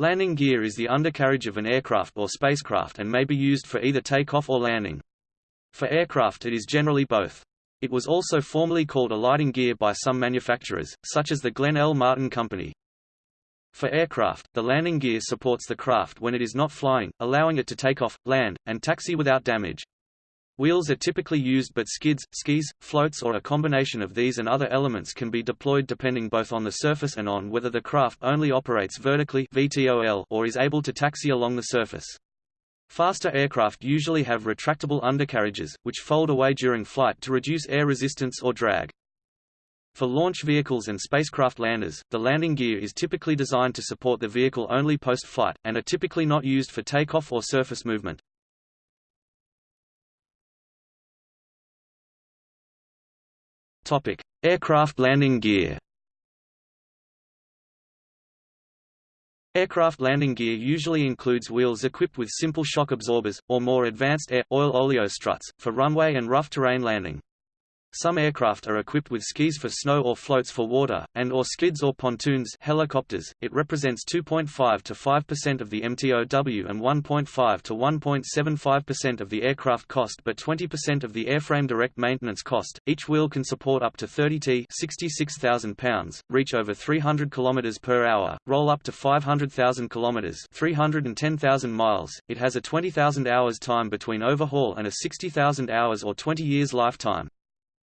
Landing gear is the undercarriage of an aircraft or spacecraft and may be used for either takeoff or landing. For aircraft it is generally both. It was also formerly called alighting gear by some manufacturers, such as the Glenn L. Martin Company. For aircraft, the landing gear supports the craft when it is not flying, allowing it to take off, land, and taxi without damage. Wheels are typically used but skids, skis, floats or a combination of these and other elements can be deployed depending both on the surface and on whether the craft only operates vertically or is able to taxi along the surface. Faster aircraft usually have retractable undercarriages, which fold away during flight to reduce air resistance or drag. For launch vehicles and spacecraft landers, the landing gear is typically designed to support the vehicle only post-flight, and are typically not used for takeoff or surface movement. Aircraft landing gear. Aircraft landing gear usually includes wheels equipped with simple shock absorbers, or more advanced air, oil oleo struts, for runway and rough terrain landing. Some aircraft are equipped with skis for snow or floats for water, and or skids or pontoons helicopters. It represents 2.5 to 5% of the MTOW and 1.5 to 1.75% of the aircraft cost but 20% of the airframe direct maintenance cost. Each wheel can support up to 30 t 66,000 pounds, reach over 300 km per hour, roll up to 500,000 km 310,000 miles. It has a 20,000 hours time between overhaul and a 60,000 hours or 20 years lifetime.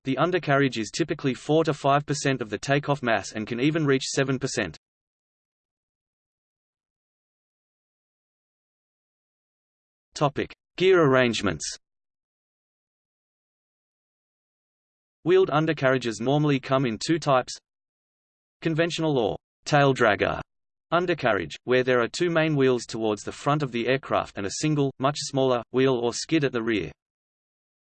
The undercarriage is typically 4 to 5% of the takeoff mass and can even reach 7%. Topic: Gear arrangements. Wheeled undercarriages normally come in two types: conventional or tail dragger undercarriage, where there are two main wheels towards the front of the aircraft and a single, much smaller, wheel or skid at the rear.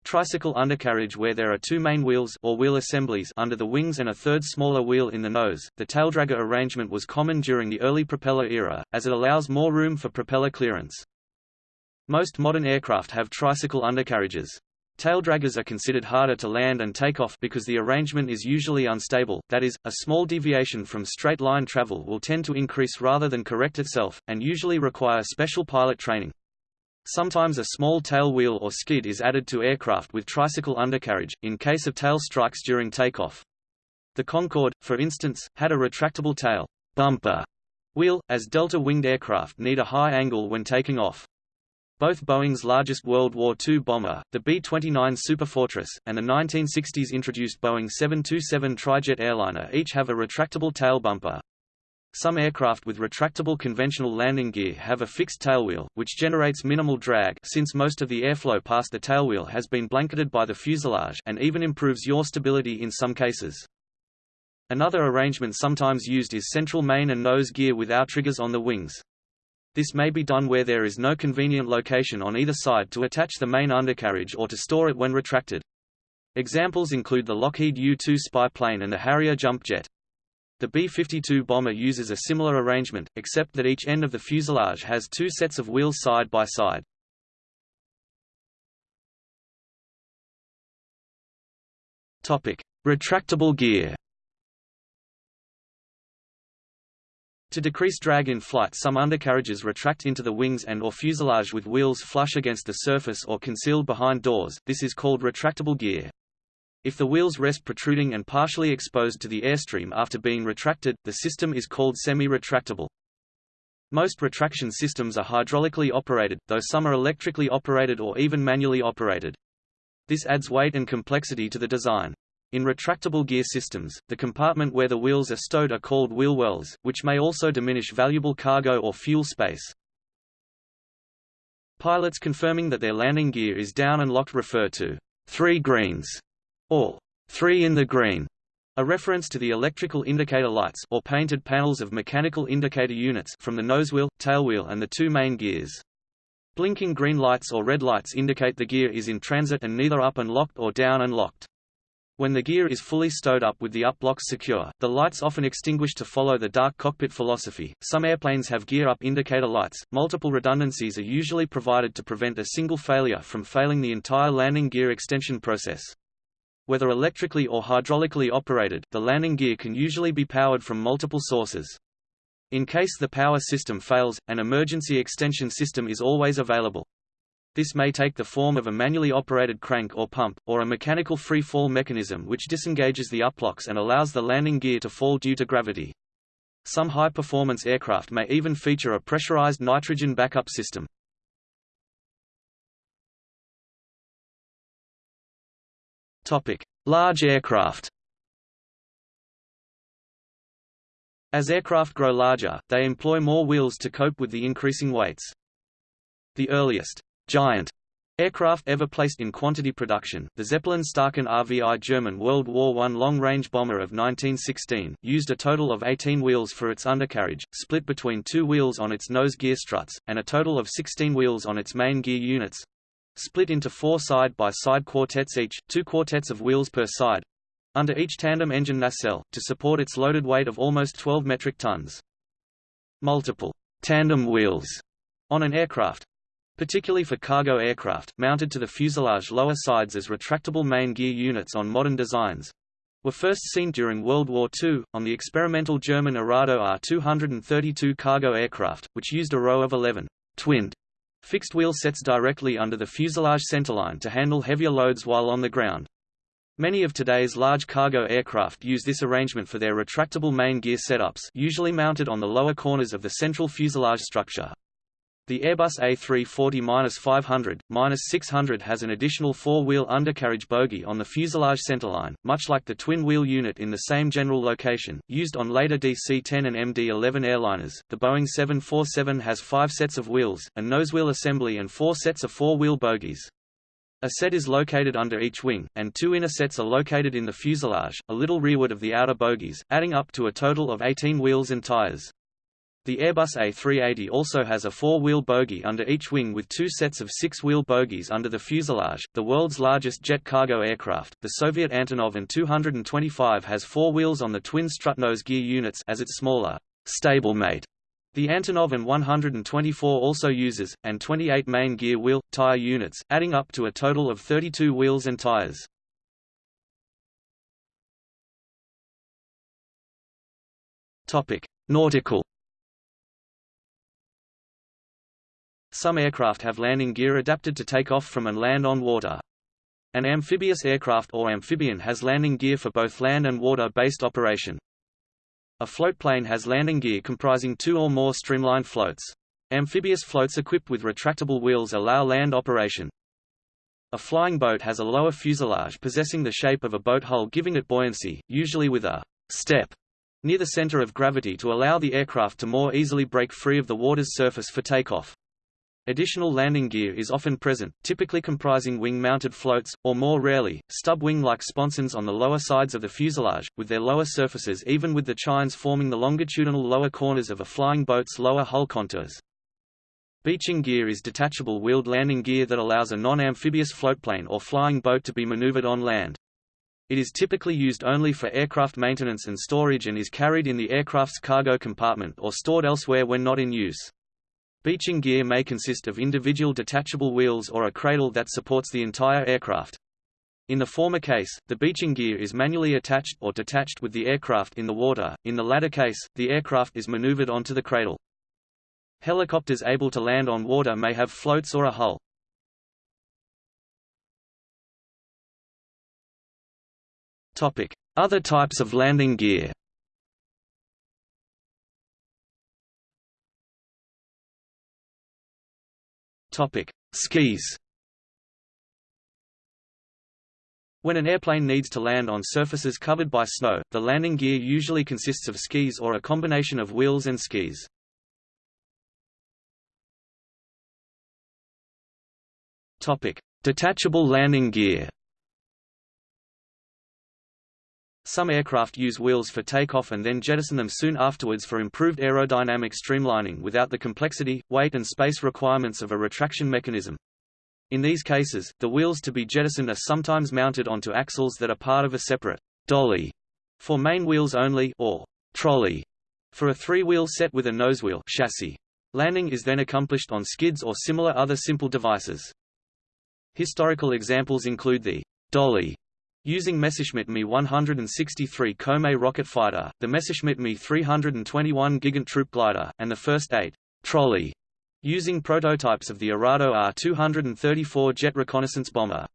Tricycle undercarriage where there are two main wheels or wheel assemblies under the wings and a third smaller wheel in the nose. The taildragger arrangement was common during the early propeller era, as it allows more room for propeller clearance. Most modern aircraft have tricycle undercarriages. Taildraggers are considered harder to land and take off because the arrangement is usually unstable, that is, a small deviation from straight-line travel will tend to increase rather than correct itself, and usually require special pilot training. Sometimes a small tail wheel or skid is added to aircraft with tricycle undercarriage, in case of tail strikes during takeoff. The Concorde, for instance, had a retractable tail bumper wheel, as delta-winged aircraft need a high angle when taking off. Both Boeing's largest World War II bomber, the B-29 Superfortress, and the 1960s introduced Boeing 727 trijet airliner each have a retractable tail bumper. Some aircraft with retractable conventional landing gear have a fixed tailwheel, which generates minimal drag since most of the airflow past the tailwheel has been blanketed by the fuselage and even improves yaw stability in some cases. Another arrangement sometimes used is central main and nose gear with outriggers on the wings. This may be done where there is no convenient location on either side to attach the main undercarriage or to store it when retracted. Examples include the Lockheed U-2 spy plane and the Harrier jump jet. The B-52 bomber uses a similar arrangement, except that each end of the fuselage has two sets of wheels side by side. Topic: Retractable gear. To decrease drag in flight some undercarriages retract into the wings and or fuselage with wheels flush against the surface or concealed behind doors, this is called retractable gear. If the wheels rest protruding and partially exposed to the airstream after being retracted, the system is called semi-retractable. Most retraction systems are hydraulically operated, though some are electrically operated or even manually operated. This adds weight and complexity to the design. In retractable gear systems, the compartment where the wheels are stowed are called wheel wells, which may also diminish valuable cargo or fuel space. Pilots confirming that their landing gear is down and locked refer to three greens or three in the green, a reference to the electrical indicator lights or painted panels of mechanical indicator units from the nosewheel, tailwheel and the two main gears. Blinking green lights or red lights indicate the gear is in transit and neither up and locked or down and locked. When the gear is fully stowed up with the up blocks secure, the lights often extinguish to follow the dark cockpit philosophy. Some airplanes have gear up indicator lights. Multiple redundancies are usually provided to prevent a single failure from failing the entire landing gear extension process. Whether electrically or hydraulically operated, the landing gear can usually be powered from multiple sources. In case the power system fails, an emergency extension system is always available. This may take the form of a manually operated crank or pump, or a mechanical free-fall mechanism which disengages the uplocks and allows the landing gear to fall due to gravity. Some high-performance aircraft may even feature a pressurized nitrogen backup system. Large aircraft. As aircraft grow larger, they employ more wheels to cope with the increasing weights. The earliest giant aircraft ever placed in quantity production, the Zeppelin Staaken RVI German World War I long-range bomber of 1916, used a total of 18 wheels for its undercarriage, split between two wheels on its nose gear struts, and a total of 16 wheels on its main gear units, split into four side-by-side -side quartets each, two quartets of wheels per side, under each tandem engine nacelle, to support its loaded weight of almost 12 metric tons. Multiple tandem wheels on an aircraft, particularly for cargo aircraft, mounted to the fuselage lower sides as retractable main gear units on modern designs, were first seen during World War II, on the experimental German Arado R-232 cargo aircraft, which used a row of 11 twinned fixed wheel sets directly under the fuselage centerline to handle heavier loads while on the ground. Many of today's large cargo aircraft use this arrangement for their retractable main gear setups usually mounted on the lower corners of the central fuselage structure. The Airbus A340-500-600 has an additional four-wheel undercarriage bogie on the fuselage centerline, much like the twin-wheel unit in the same general location, used on later DC-10 and MD-11 airliners. The Boeing 747 has five sets of wheels, a nosewheel assembly and four sets of four-wheel bogies. A set is located under each wing, and two inner sets are located in the fuselage, a little rearward of the outer bogies, adding up to a total of 18 wheels and tires. The Airbus A380 also has a four-wheel bogie under each wing with two sets of six-wheel bogies under the fuselage. The world's largest jet cargo aircraft, the Soviet Antonov An-225 has four wheels on the twin strut nose gear units as its smaller stablemate the Antonov An-124 also uses, and 28 main gear wheel, tire units, adding up to a total of 32 wheels and tires. Nautical Some aircraft have landing gear adapted to take off from and land on water. An amphibious aircraft or amphibian has landing gear for both land and water-based operation. A floatplane has landing gear comprising two or more streamlined floats. Amphibious floats equipped with retractable wheels allow land operation. A flying boat has a lower fuselage possessing the shape of a boat hull giving it buoyancy, usually with a step near the center of gravity to allow the aircraft to more easily break free of the water's surface for takeoff. Additional landing gear is often present, typically comprising wing-mounted floats, or more rarely, stub-wing-like sponsons on the lower sides of the fuselage, with their lower surfaces even with the chines forming the longitudinal lower corners of a flying boat's lower hull contours. Beaching gear is detachable wheeled landing gear that allows a non-amphibious floatplane or flying boat to be maneuvered on land. It is typically used only for aircraft maintenance and storage and is carried in the aircraft's cargo compartment or stored elsewhere when not in use. Beaching gear may consist of individual detachable wheels or a cradle that supports the entire aircraft. In the former case, the beaching gear is manually attached or detached with the aircraft in the water, in the latter case, the aircraft is maneuvered onto the cradle. Helicopters able to land on water may have floats or a hull. Other types of landing gear Topic: Skis. When an airplane needs to land on surfaces covered by snow, the landing gear usually consists of skis or a combination of wheels and skis. Topic: Detachable landing gear. Some aircraft use wheels for takeoff and then jettison them soon afterwards for improved aerodynamic streamlining without the complexity, weight and space requirements of a retraction mechanism. In these cases, the wheels to be jettisoned are sometimes mounted onto axles that are part of a separate dolly for main wheels only or trolley for a three-wheel set with a nosewheel chassis. Landing is then accomplished on skids or similar other simple devices. Historical examples include the dolly Using Messerschmitt Me 163 Komet rocket fighter, the Messerschmitt Me 321 Gigant troop glider, and the first eight trolley using prototypes of the Arado R-234 jet reconnaissance bomber.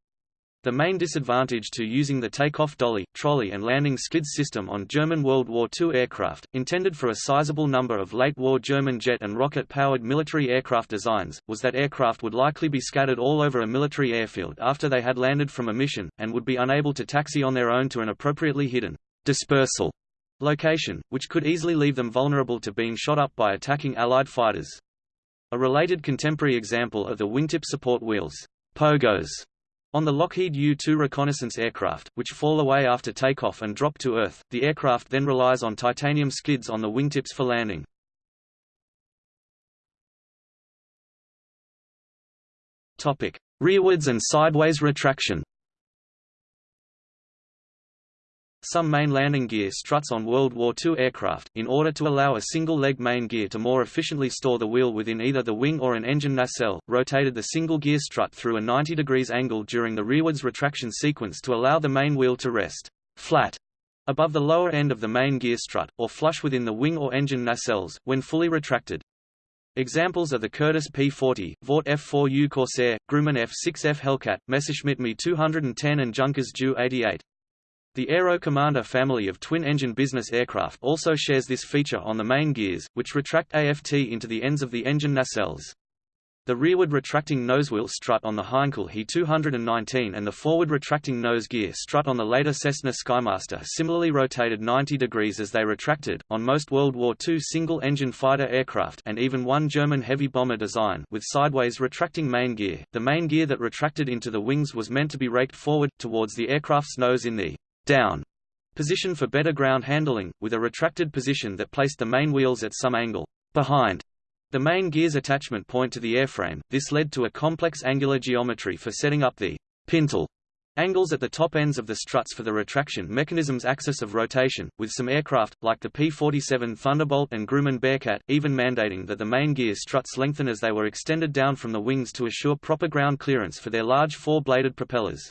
The main disadvantage to using the takeoff dolly, trolley and landing skids system on German World War II aircraft, intended for a sizable number of late-war German jet and rocket-powered military aircraft designs, was that aircraft would likely be scattered all over a military airfield after they had landed from a mission, and would be unable to taxi on their own to an appropriately hidden dispersal location, which could easily leave them vulnerable to being shot up by attacking Allied fighters. A related contemporary example are the wingtip support wheels, pogos, on the Lockheed U-2 reconnaissance aircraft, which fall away after takeoff and drop to Earth, the aircraft then relies on titanium skids on the wingtips for landing. Rearwards and sideways retraction Some main landing gear struts on World War II aircraft, in order to allow a single-leg main gear to more efficiently store the wheel within either the wing or an engine nacelle, rotated the single gear strut through a 90 degrees angle during the rearwards retraction sequence to allow the main wheel to rest flat above the lower end of the main gear strut, or flush within the wing or engine nacelles, when fully retracted. Examples are the Curtiss P-40, Vought F-4U Corsair, Grumman F-6F Hellcat, Messerschmitt Me 210 and Junkers Ju-88. The Aero Commander family of twin-engine business aircraft also shares this feature on the main gears, which retract AFT into the ends of the engine nacelles. The rearward retracting nosewheel strut on the Heinkel He 219 and the forward retracting nose gear strut on the later Cessna Skymaster similarly rotated 90 degrees as they retracted. On most World War II single-engine fighter aircraft and even one German heavy bomber design with sideways retracting main gear, the main gear that retracted into the wings was meant to be raked forward, towards the aircraft's nose in the down position for better ground handling, with a retracted position that placed the main wheels at some angle behind the main gear's attachment point to the airframe. This led to a complex angular geometry for setting up the pintle angles at the top ends of the struts for the retraction mechanism's axis of rotation, with some aircraft, like the P-47 Thunderbolt and Grumman Bearcat, even mandating that the main gear struts lengthen as they were extended down from the wings to assure proper ground clearance for their large four-bladed propellers.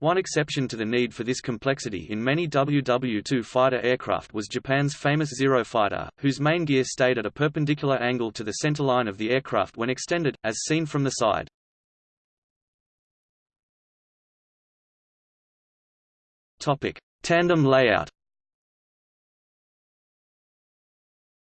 One exception to the need for this complexity in many WW-2 fighter aircraft was Japan's famous Zero fighter, whose main gear stayed at a perpendicular angle to the centerline of the aircraft when extended, as seen from the side. Tandem layout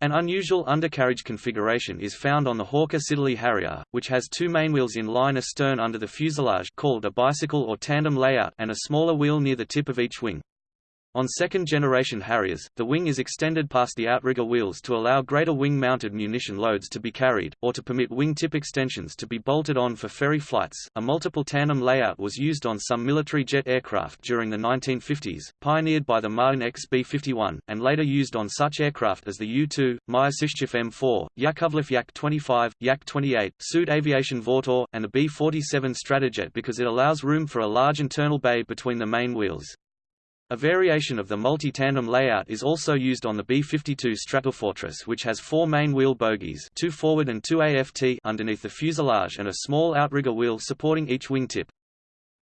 An unusual undercarriage configuration is found on the Hawker Siddeley Harrier, which has two mainwheels in line astern under the fuselage called a bicycle or tandem layout and a smaller wheel near the tip of each wing. On second-generation Harriers, the wing is extended past the outrigger wheels to allow greater wing-mounted munition loads to be carried, or to permit wing tip extensions to be bolted on for ferry flights. A multiple tandem layout was used on some military jet aircraft during the 1950s, pioneered by the Martin X B-51, and later used on such aircraft as the U-2, Myasishchev M4, Yakovlev Yak-25, Yak-28, Sud Aviation Vautour, and the B-47 Stratojet because it allows room for a large internal bay between the main wheels. A variation of the multi-tandem layout is also used on the B-52 Stratofortress which has four main wheel bogies two forward and two AFT underneath the fuselage and a small outrigger wheel supporting each wingtip.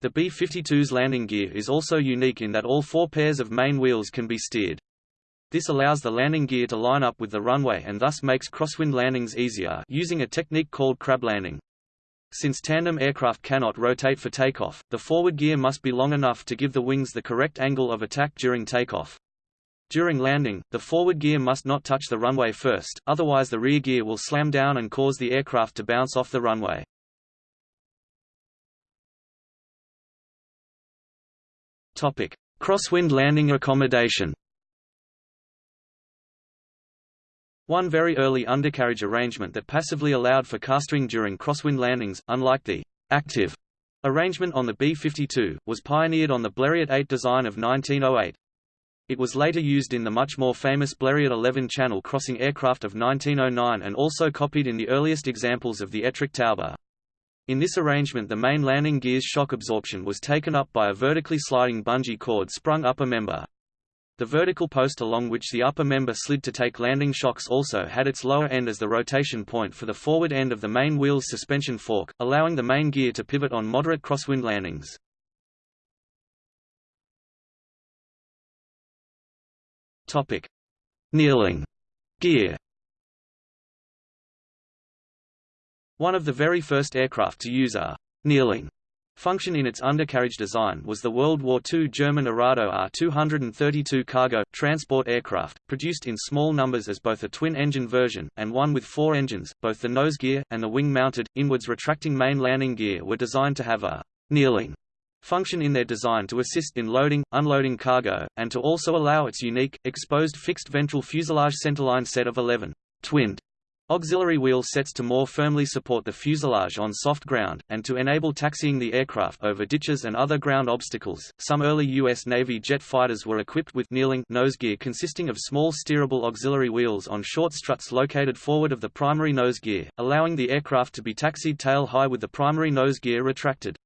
The B-52's landing gear is also unique in that all four pairs of main wheels can be steered. This allows the landing gear to line up with the runway and thus makes crosswind landings easier using a technique called crab landing. Since tandem aircraft cannot rotate for takeoff, the forward gear must be long enough to give the wings the correct angle of attack during takeoff. During landing, the forward gear must not touch the runway first, otherwise the rear gear will slam down and cause the aircraft to bounce off the runway. Crosswind landing accommodation One very early undercarriage arrangement that passively allowed for castering during crosswind landings, unlike the active arrangement on the B-52, was pioneered on the Blériot 8 design of 1908. It was later used in the much more famous Blériot 11 channel crossing aircraft of 1909 and also copied in the earliest examples of the Etrich Taube. In this arrangement the main landing gear's shock absorption was taken up by a vertically sliding bungee cord sprung upper member. The vertical post along which the upper member slid to take landing shocks also had its lower end as the rotation point for the forward end of the main wheel's suspension fork, allowing the main gear to pivot on moderate crosswind landings. Topic: Kneeling gear. One of the very first aircraft to use a kneeling function in its undercarriage design was the World War II German Arado R-232 cargo, transport aircraft, produced in small numbers as both a twin-engine version, and one with four engines. Both the nose gear, and the wing-mounted, inwards retracting main landing gear were designed to have a «kneeling» function in their design to assist in loading, unloading cargo, and to also allow its unique, exposed fixed ventral fuselage centerline set of 11 twinned Auxiliary wheel sets to more firmly support the fuselage on soft ground, and to enable taxiing the aircraft over ditches and other ground obstacles. Some early U.S. Navy jet fighters were equipped with kneeling nose gear consisting of small steerable auxiliary wheels on short struts located forward of the primary nose gear, allowing the aircraft to be taxied tail high with the primary nose gear retracted.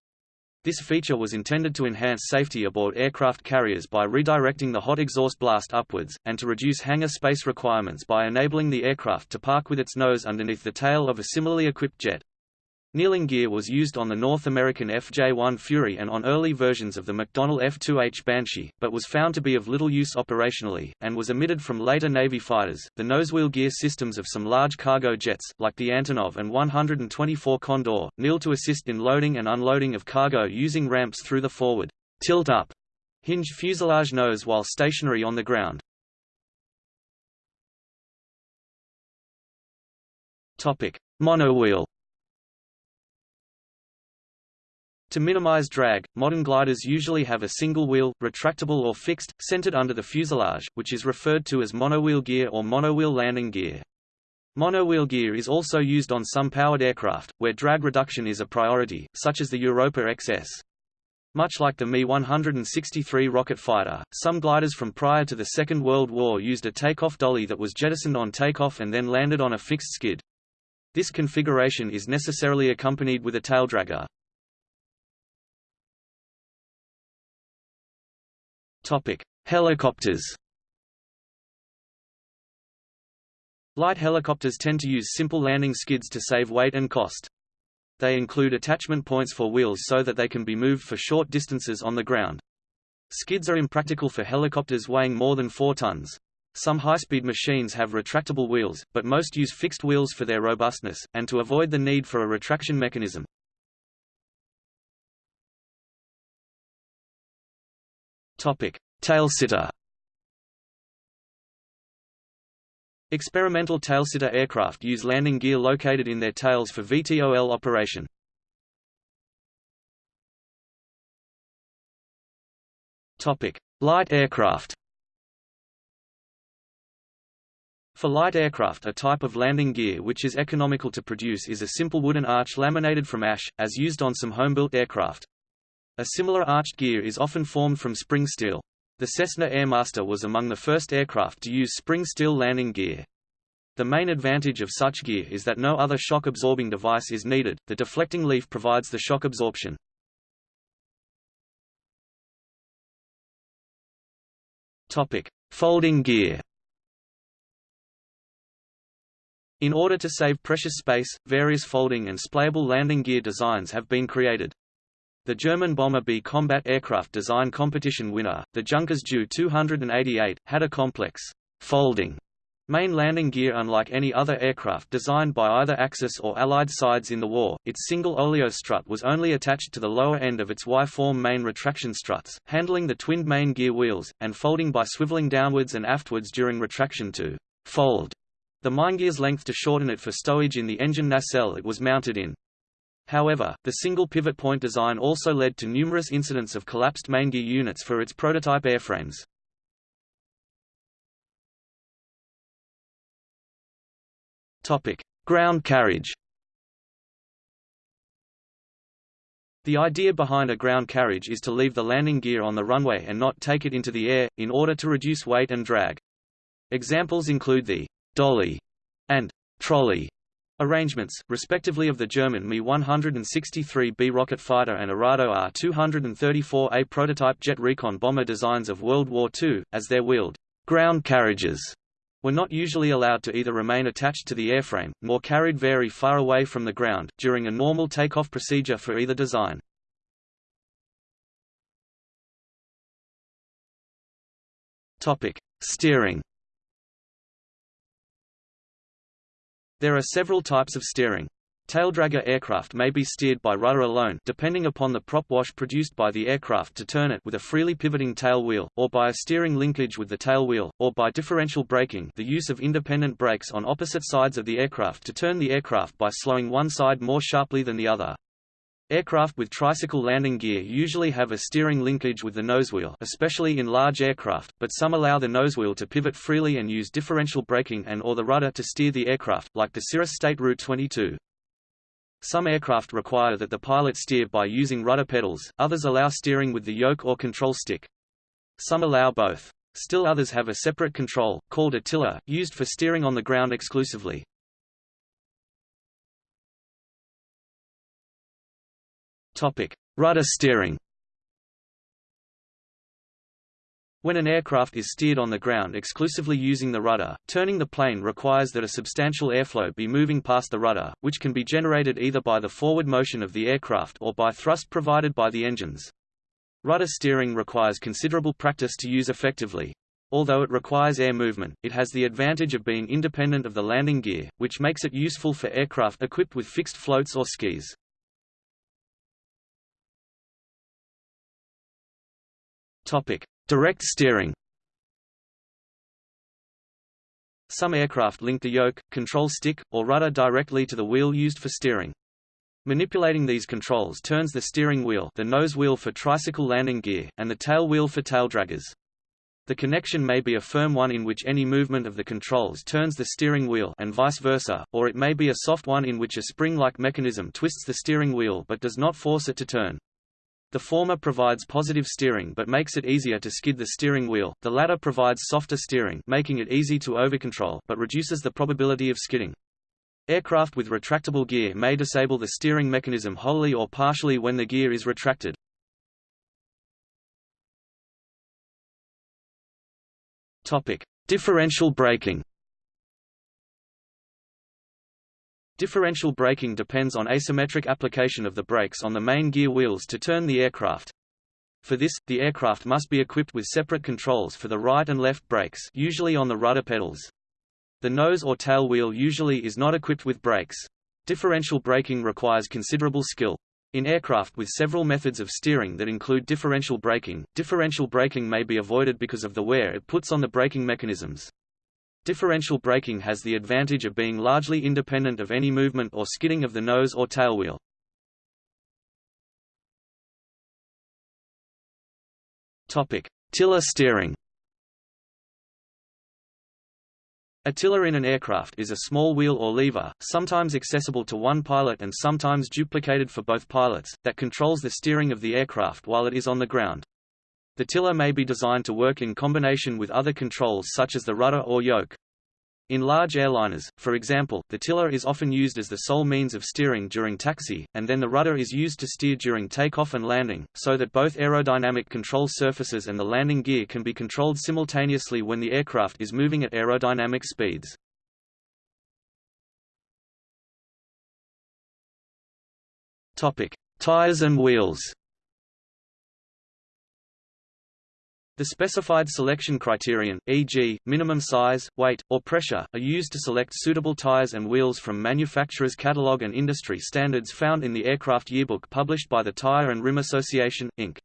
This feature was intended to enhance safety aboard aircraft carriers by redirecting the hot exhaust blast upwards, and to reduce hangar space requirements by enabling the aircraft to park with its nose underneath the tail of a similarly equipped jet. Kneeling gear was used on the North American FJ-1 Fury and on early versions of the McDonnell F-2H Banshee, but was found to be of little use operationally, and was omitted from later Navy fighters. The nosewheel gear systems of some large cargo jets, like the Antonov An-124 Condor, kneel to assist in loading and unloading of cargo using ramps through the forward tilt-up hinged fuselage nose while stationary on the ground. Topic: Monowheel To minimize drag, modern gliders usually have a single wheel, retractable or fixed, centered under the fuselage, which is referred to as monowheel gear or monowheel landing gear. Monowheel gear is also used on some powered aircraft, where drag reduction is a priority, such as the Europa XS. Much like the Me-163 rocket fighter, some gliders from prior to the Second World War used a takeoff dolly that was jettisoned on takeoff and then landed on a fixed skid. This configuration is necessarily accompanied with a taildragger. Topic: Helicopters. Light helicopters tend to use simple landing skids to save weight and cost. They include attachment points for wheels so that they can be moved for short distances on the ground. Skids are impractical for helicopters weighing more than 4 tons. Some high-speed machines have retractable wheels, but most use fixed wheels for their robustness, and to avoid the need for a retraction mechanism. Topic: Tailsitter. Experimental tailsitter aircraft use landing gear located in their tails for VTOL operation. Topic: Light aircraft. For light aircraft a type of landing gear which is economical to produce is a simple wooden arch laminated from ash, as used on some home-built aircraft. A similar arched gear is often formed from spring steel. The Cessna Airmaster was among the first aircraft to use spring steel landing gear. The main advantage of such gear is that no other shock-absorbing device is needed, the deflecting leaf provides the shock absorption. Folding gear In order to save precious space, various folding and splayable landing gear designs have been created. The German Bomber B combat aircraft design competition winner, the Junkers Ju 288, had a complex, folding main landing gear unlike any other aircraft designed by either Axis or Allied sides in the war. Its single oleo strut was only attached to the lower end of its Y-form main retraction struts, handling the twinned main gear wheels, and folding by swiveling downwards and aftwards during retraction to fold the maingear's length to shorten it for stowage in the engine nacelle it was mounted in. However, the single pivot point design also led to numerous incidents of collapsed main gear units for its prototype airframes. Topic: Ground carriage. The idea behind a ground carriage is to leave the landing gear on the runway and not take it into the air, in order to reduce weight and drag. Examples include the dolly and trolley Arrangements, respectively of the German Me-163B rocket fighter and Arado R-234A prototype jet recon bomber designs of World War II, as their wheeled ground carriages were not usually allowed to either remain attached to the airframe, nor carried very far away from the ground, during a normal takeoff procedure for either design. Steering There are several types of steering. Taildragger aircraft may be steered by rudder alone depending upon the prop wash produced by the aircraft to turn it with a freely pivoting tail wheel, or by a steering linkage with the tail wheel, or by differential braking the use of independent brakes on opposite sides of the aircraft to turn the aircraft by slowing one side more sharply than the other. Aircraft with tricycle landing gear usually have a steering linkage with the nosewheel especially in large aircraft, but some allow the nosewheel to pivot freely and use differential braking and or the rudder to steer the aircraft, like the Cirrus State Route 22. Some aircraft require that the pilot steer by using rudder pedals, others allow steering with the yoke or control stick. Some allow both. Still others have a separate control, called a tiller, used for steering on the ground exclusively. Topic: Rudder steering. When an aircraft is steered on the ground exclusively using the rudder, turning the plane requires that a substantial airflow be moving past the rudder, which can be generated either by the forward motion of the aircraft or by thrust provided by the engines. Rudder steering requires considerable practice to use effectively. Although it requires air movement, it has the advantage of being independent of the landing gear, which makes it useful for aircraft equipped with fixed floats or skis. Topic: Direct steering Some aircraft link the yoke, control stick, or rudder directly to the wheel used for steering. Manipulating these controls turns the steering wheel the nose wheel for tricycle landing gear, and the tail wheel for tail draggers. The connection may be a firm one in which any movement of the controls turns the steering wheel and vice versa, or it may be a soft one in which a spring-like mechanism twists the steering wheel but does not force it to turn. The former provides positive steering but makes it easier to skid the steering wheel, the latter provides softer steering making it easy to overcontrol but reduces the probability of skidding. Aircraft with retractable gear may disable the steering mechanism wholly or partially when the gear is retracted. Topic: Differential braking. Differential braking depends on asymmetric application of the brakes on the main gear wheels to turn the aircraft. For this, the aircraft must be equipped with separate controls for the right and left brakes usually on the rudder pedals. The nose or tail wheel usually is not equipped with brakes. Differential braking requires considerable skill. In aircraft with several methods of steering that include differential braking, differential braking may be avoided because of the wear it puts on the braking mechanisms. Differential braking has the advantage of being largely independent of any movement or skidding of the nose or tailwheel. Topic: Tiller steering. A tiller in an aircraft is a small wheel or lever, sometimes accessible to one pilot and sometimes duplicated for both pilots, that controls the steering of the aircraft while it is on the ground. The tiller may be designed to work in combination with other controls such as the rudder or yoke. In large airliners, for example, the tiller is often used as the sole means of steering during taxi, and then the rudder is used to steer during takeoff and landing, so that both aerodynamic control surfaces and the landing gear can be controlled simultaneously when the aircraft is moving at aerodynamic speeds. Topic: Tires and wheels. The specified selection criterion, e.g., minimum size, weight, or pressure, are used to select suitable tires and wheels from manufacturer's catalog and industry standards found in the Aircraft Yearbook published by the Tire and Rim Association, Inc.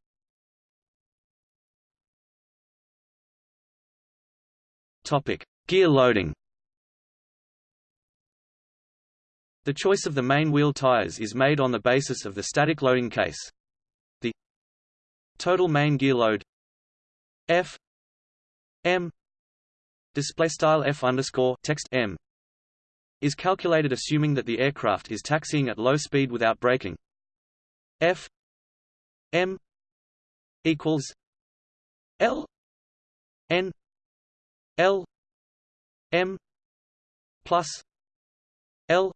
Topic: Gear loading. The choice of the main wheel tires is made on the basis of the static loading case. The total main gear load F M display style F underscore text M is calculated assuming that the aircraft is taxiing at low speed without braking. F M equals L N L M plus L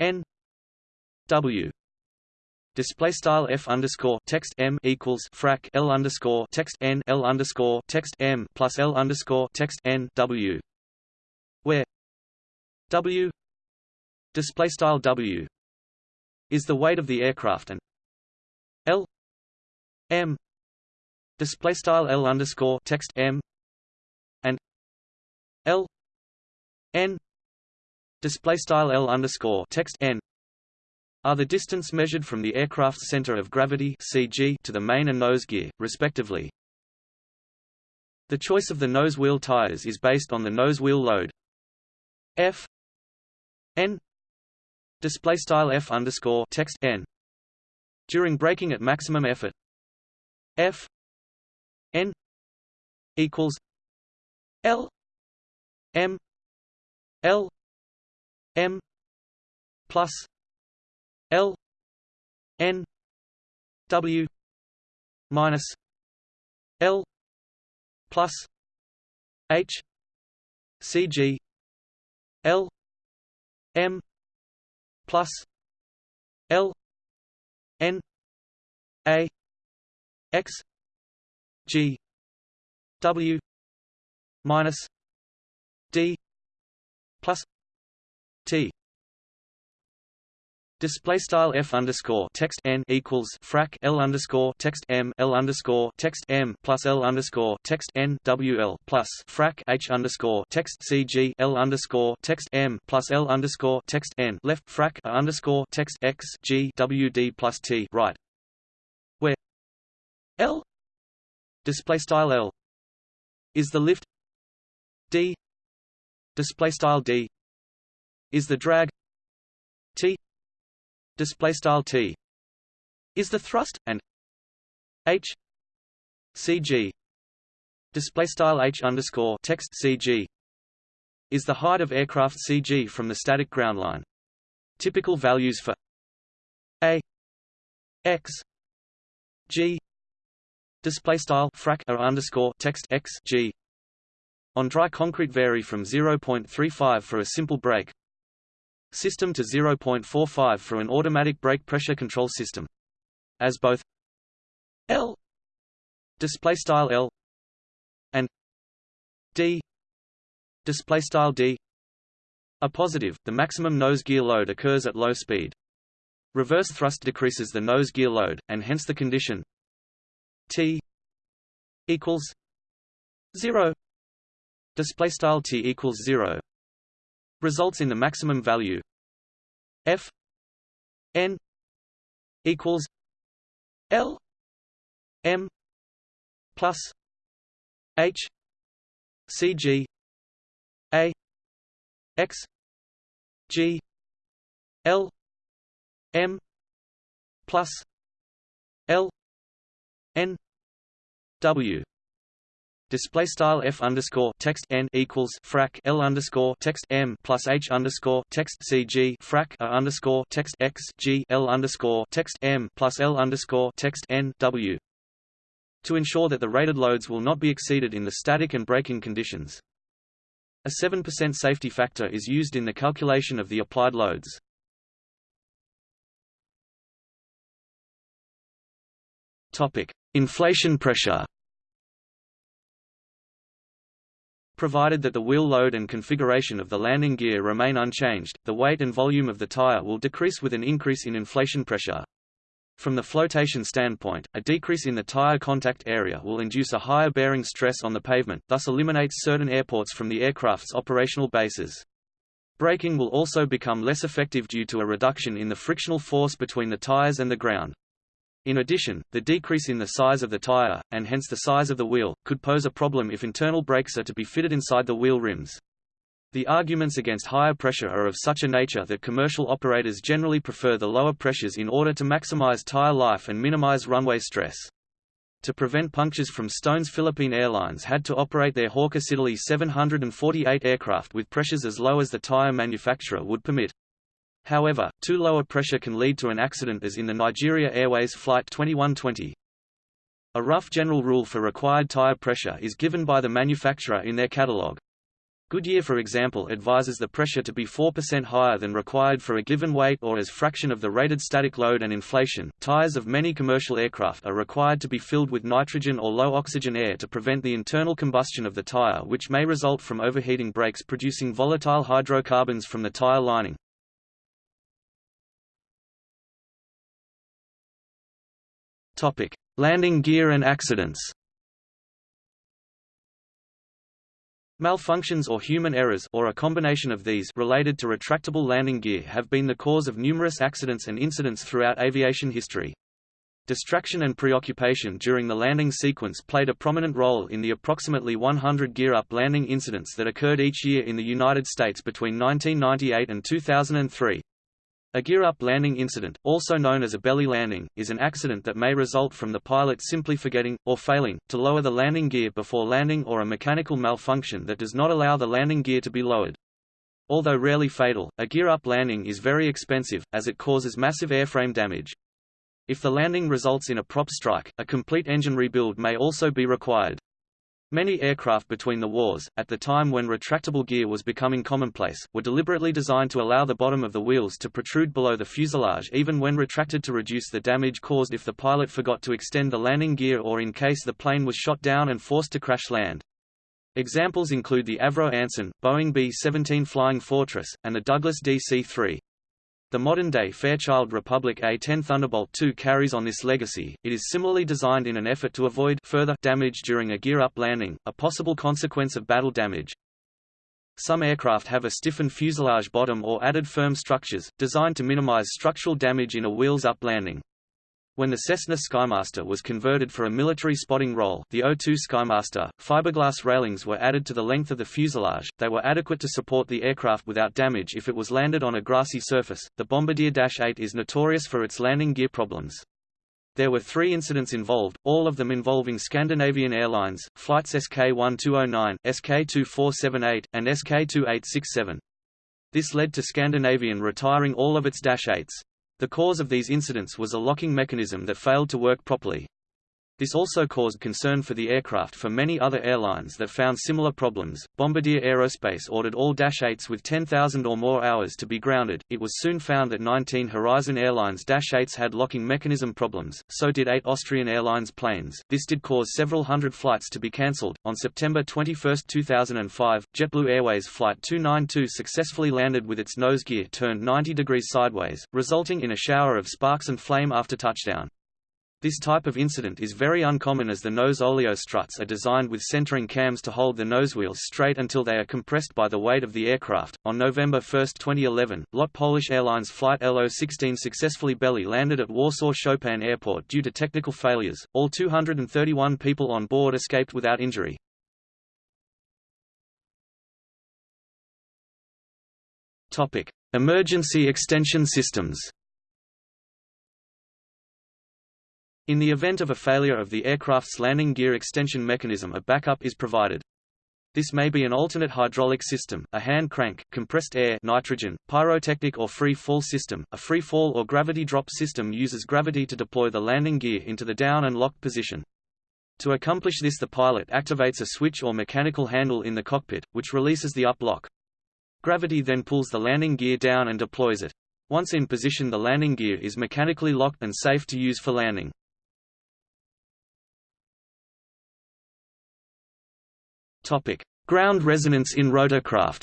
N W Display style f underscore text m equals frac l underscore text n l underscore text m plus l underscore text n w, where w display style w is the weight of the aircraft and l m display style l underscore text m L n display style L underscore text n are the distance measured from the aircraft's center of gravity CG to the main and nose gear, respectively. The choice of the nose wheel tires is based on the nose wheel load F n display style F underscore text n during braking at maximum effort F n equals L M L M plus L N W minus L plus H CG L M plus L N A X G W minus D plus T Display style f underscore text n equals frac l underscore text m l underscore text m plus l underscore text n w l plus frac h underscore text cg l underscore text m plus l underscore text n left frac a underscore text x g w d plus t right. Where l display style l is the lift d display style d is the drag t display style t. Is the thrust and h cg display style h underscore text cg is the height of aircraft CG from the static ground line. Typical values for a x g. Display style frac a underscore text x g. On dry concrete vary from 0.35 for a simple brake system to 0.45 for an automatic brake pressure control system. As both L display style L and D display style D are positive, the maximum nose gear load occurs at low speed. Reverse thrust decreases the nose gear load, and hence the condition T equals zero display style T equals zero results in the maximum value. F n equals l m plus h cg a x g l m plus l n w display style f underscore text n equals frac l underscore text m plus h underscore text cg frac a underscore text x g l underscore text m plus l underscore text n w. To ensure that the rated loads will not be exceeded in the static and braking conditions, a 7% safety factor is used in the calculation of the applied loads. Topic: Inflation pressure. Provided that the wheel load and configuration of the landing gear remain unchanged, the weight and volume of the tire will decrease with an increase in inflation pressure. From the flotation standpoint, a decrease in the tire contact area will induce a higher bearing stress on the pavement, thus eliminates certain airports from the aircraft's operational bases. Braking will also become less effective due to a reduction in the frictional force between the tires and the ground. In addition, the decrease in the size of the tire, and hence the size of the wheel, could pose a problem if internal brakes are to be fitted inside the wheel rims. The arguments against higher pressure are of such a nature that commercial operators generally prefer the lower pressures in order to maximize tire life and minimize runway stress. To prevent punctures from Stone's Philippine Airlines had to operate their Hawker Siddeley 748 aircraft with pressures as low as the tire manufacturer would permit. However, too low a pressure can lead to an accident as in the Nigeria Airways Flight 2120. A rough general rule for required tire pressure is given by the manufacturer in their catalogue. Goodyear for example advises the pressure to be 4% higher than required for a given weight or as fraction of the rated static load and inflation. Tires of many commercial aircraft are required to be filled with nitrogen or low oxygen air to prevent the internal combustion of the tire which may result from overheating brakes producing volatile hydrocarbons from the tire lining. Topic: Landing gear and accidents. Malfunctions or human errors or a combination of these related to retractable landing gear have been the cause of numerous accidents and incidents throughout aviation history. Distraction and preoccupation during the landing sequence played a prominent role in the approximately 100 gear-up landing incidents that occurred each year in the United States between 1998 and 2003. A gear-up landing incident, also known as a belly landing, is an accident that may result from the pilot simply forgetting, or failing, to lower the landing gear before landing or a mechanical malfunction that does not allow the landing gear to be lowered. Although rarely fatal, a gear-up landing is very expensive, as it causes massive airframe damage. If the landing results in a prop strike, a complete engine rebuild may also be required. Many aircraft between the wars, at the time when retractable gear was becoming commonplace, were deliberately designed to allow the bottom of the wheels to protrude below the fuselage even when retracted to reduce the damage caused if the pilot forgot to extend the landing gear or in case the plane was shot down and forced to crash land. Examples include the Avro Anson, Boeing B-17 Flying Fortress, and the Douglas DC-3. The modern-day Fairchild Republic A-10 Thunderbolt II carries on this legacy. It is similarly designed in an effort to avoid further damage during a gear-up landing, a possible consequence of battle damage. Some aircraft have a stiffened fuselage bottom or added firm structures, designed to minimize structural damage in a wheels-up landing. When the Cessna Skymaster was converted for a military spotting role the O-2 Skymaster, fiberglass railings were added to the length of the fuselage, they were adequate to support the aircraft without damage if it was landed on a grassy surface. The Bombardier Dash 8 is notorious for its landing gear problems. There were three incidents involved, all of them involving Scandinavian Airlines, flights SK-1209, SK-2478, and SK-2867. This led to Scandinavian retiring all of its Dash 8s. The cause of these incidents was a locking mechanism that failed to work properly. This also caused concern for the aircraft for many other airlines that found similar problems. Bombardier Aerospace ordered all Dash 8s with 10,000 or more hours to be grounded. It was soon found that 19 Horizon Airlines Dash 8s had locking mechanism problems, so did 8 Austrian Airlines planes. This did cause several hundred flights to be cancelled. On September 21, 2005, JetBlue Airways Flight 292 successfully landed with its nose gear turned 90 degrees sideways, resulting in a shower of sparks and flame after touchdown. This type of incident is very uncommon as the nose oleo struts are designed with centering cams to hold the nosewheels straight until they are compressed by the weight of the aircraft. On November 1, 2011, LOT Polish Airlines Flight LO-16 successfully belly landed at Warsaw Chopin Airport due to technical failures. All 231 people on board escaped without injury. Topic: Emergency extension systems. In the event of a failure of the aircraft's landing gear extension mechanism a backup is provided. This may be an alternate hydraulic system, a hand crank, compressed air nitrogen, pyrotechnic or free-fall system. A free-fall or gravity drop system uses gravity to deploy the landing gear into the down and locked position. To accomplish this the pilot activates a switch or mechanical handle in the cockpit, which releases the up lock. Gravity then pulls the landing gear down and deploys it. Once in position the landing gear is mechanically locked and safe to use for landing. Topic: Ground resonance in rotorcraft.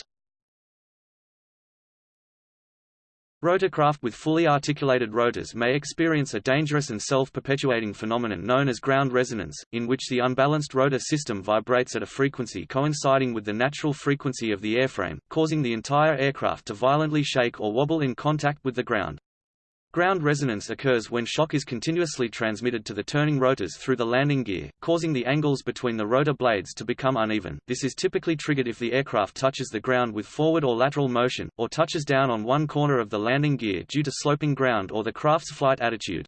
Rotorcraft with fully articulated rotors may experience a dangerous and self-perpetuating phenomenon known as ground resonance, in which the unbalanced rotor system vibrates at a frequency coinciding with the natural frequency of the airframe, causing the entire aircraft to violently shake or wobble in contact with the ground. Ground resonance occurs when shock is continuously transmitted to the turning rotors through the landing gear, causing the angles between the rotor blades to become uneven. This is typically triggered if the aircraft touches the ground with forward or lateral motion, or touches down on one corner of the landing gear due to sloping ground or the craft's flight attitude.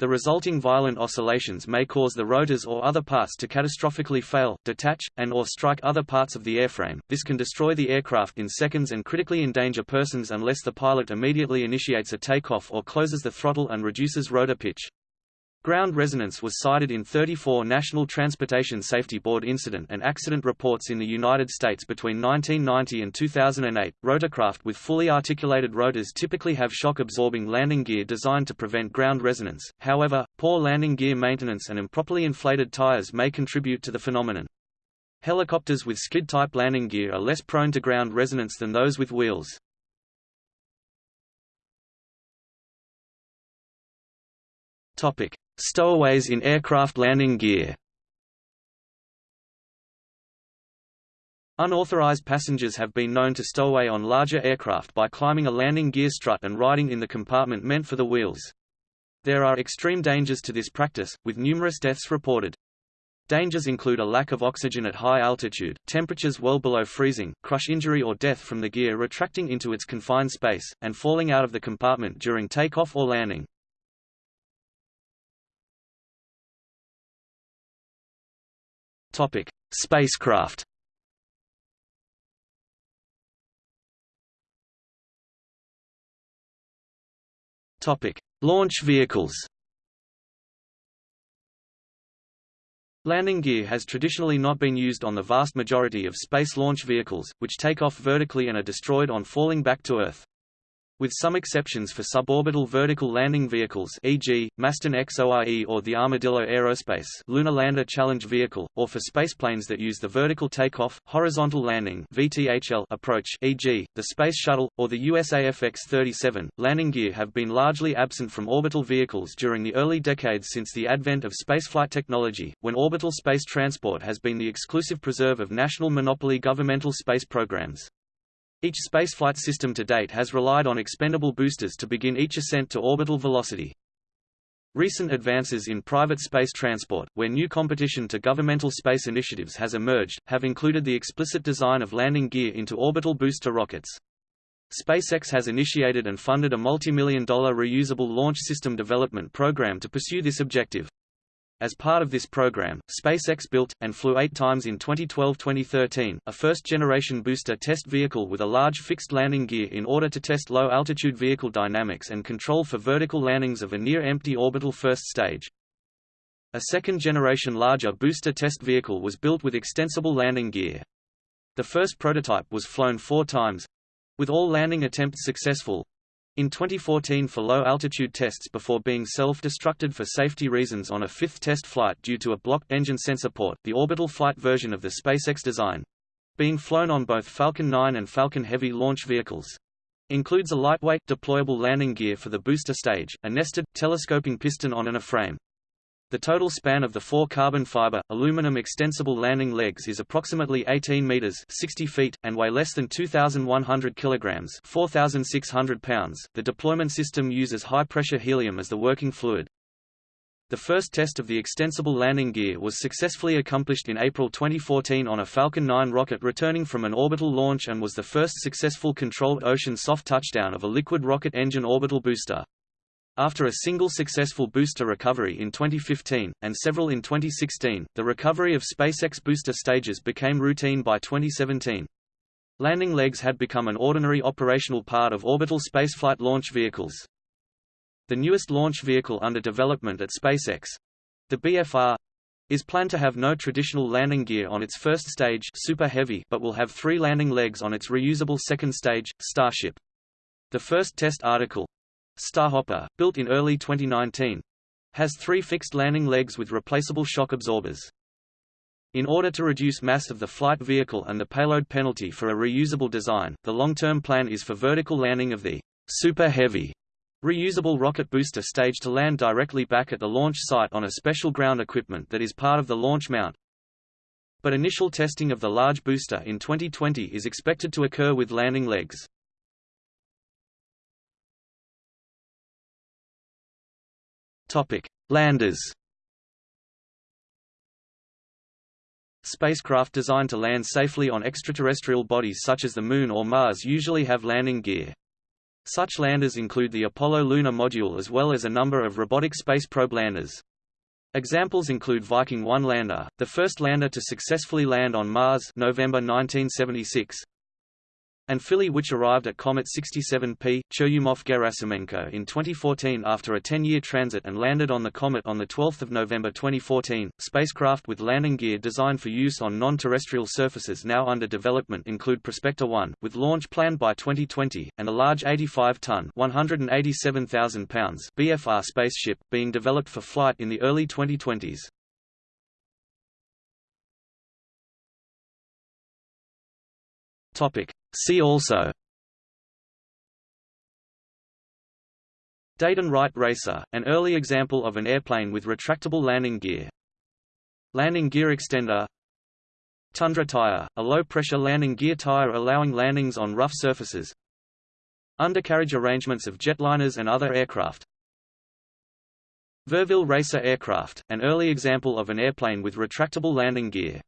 The resulting violent oscillations may cause the rotors or other parts to catastrophically fail, detach, and or strike other parts of the airframe. This can destroy the aircraft in seconds and critically endanger persons unless the pilot immediately initiates a takeoff or closes the throttle and reduces rotor pitch. Ground resonance was cited in 34 National Transportation Safety Board incident and accident reports in the United States between 1990 and 2008. Rotorcraft with fully articulated rotors typically have shock-absorbing landing gear designed to prevent ground resonance. However, poor landing gear maintenance and improperly inflated tires may contribute to the phenomenon. Helicopters with skid-type landing gear are less prone to ground resonance than those with wheels. Topic: Stowaways in aircraft landing gear Unauthorized passengers have been known to stow away on larger aircraft by climbing a landing gear strut and riding in the compartment meant for the wheels. There are extreme dangers to this practice, with numerous deaths reported. Dangers include a lack of oxygen at high altitude, temperatures well below freezing, crush injury or death from the gear retracting into its confined space, and falling out of the compartment during takeoff or landing. Topic: Spacecraft. Topic: Launch vehicles. Landing gear has traditionally not been used on the vast majority of space launch vehicles, which take off vertically and are destroyed on falling back to Earth with some exceptions for suborbital vertical landing vehicles e.g., Masten XORE or the Armadillo Aerospace Lunar Lander Challenge Vehicle, or for spaceplanes that use the vertical takeoff, horizontal landing VTHL approach e.g., the Space Shuttle, or the USAF X-37. Landing gear have been largely absent from orbital vehicles during the early decades since the advent of spaceflight technology, when orbital space transport has been the exclusive preserve of national monopoly governmental space programs. Each spaceflight system to date has relied on expendable boosters to begin each ascent to orbital velocity. Recent advances in private space transport, where new competition to governmental space initiatives has emerged, have included the explicit design of landing gear into orbital booster rockets. SpaceX has initiated and funded a multi-million dollar reusable launch system development program to pursue this objective. As part of this program, SpaceX built, and flew eight times in 2012-2013, a first-generation booster test vehicle with a large fixed landing gear in order to test low-altitude vehicle dynamics and control for vertical landings of a near-empty orbital first stage. A second-generation larger booster test vehicle was built with extensible landing gear. The first prototype was flown four times—with all landing attempts successful, in 2014 for low-altitude tests before being self-destructed for safety reasons on a fifth test flight due to a blocked engine sensor port the orbital flight version of the SpaceX design, being flown on both Falcon 9 and Falcon Heavy launch vehicles. Includes a lightweight, deployable landing gear for the booster stage, a nested, telescoping piston on an A-frame. The total span of the four carbon fiber, aluminum extensible landing legs is approximately 18 meters 60 feet, and weigh less than 2,100 kilograms 4,600 pounds. The deployment system uses high-pressure helium as the working fluid. The first test of the extensible landing gear was successfully accomplished in April 2014 on a Falcon 9 rocket returning from an orbital launch and was the first successful controlled ocean soft touchdown of a liquid rocket engine orbital booster. After a single successful booster recovery in 2015, and several in 2016, the recovery of SpaceX booster stages became routine by 2017. Landing legs had become an ordinary operational part of orbital spaceflight launch vehicles. The newest launch vehicle under development at SpaceX, the BFR, is planned to have no traditional landing gear on its first stage Super Heavy but will have three landing legs on its reusable second stage, Starship. The first test article, Starhopper, built in early 2019, has three fixed landing legs with replaceable shock absorbers. In order to reduce mass of the flight vehicle and the payload penalty for a reusable design, the long-term plan is for vertical landing of the Super Heavy reusable rocket booster stage to land directly back at the launch site on a special ground equipment that is part of the launch mount. But initial testing of the large booster in 2020 is expected to occur with landing legs. Landers. Spacecraft designed to land safely on extraterrestrial bodies such as the Moon or Mars usually have landing gear. Such landers include the Apollo lunar module as well as a number of robotic space probe landers. Examples include Viking 1 lander, the first lander to successfully land on Mars November 1976, and Philae which arrived at Comet 67P, Churyumov-Gerasimenko in 2014 after a 10-year transit and landed on the comet on 12 November 2014. Spacecraft with landing gear designed for use on non-terrestrial surfaces now under development include Prospector 1, with launch planned by 2020, and a large 85-ton (187,000 pounds) BFR spaceship, being developed for flight in the early 2020s. Topic. See also Dayton Wright Racer, an early example of an airplane with retractable landing gear. Landing gear extender Tundra tire, a low-pressure landing gear tire allowing landings on rough surfaces. Undercarriage arrangements of jetliners and other aircraft. Verville Racer aircraft, an early example of an airplane with retractable landing gear.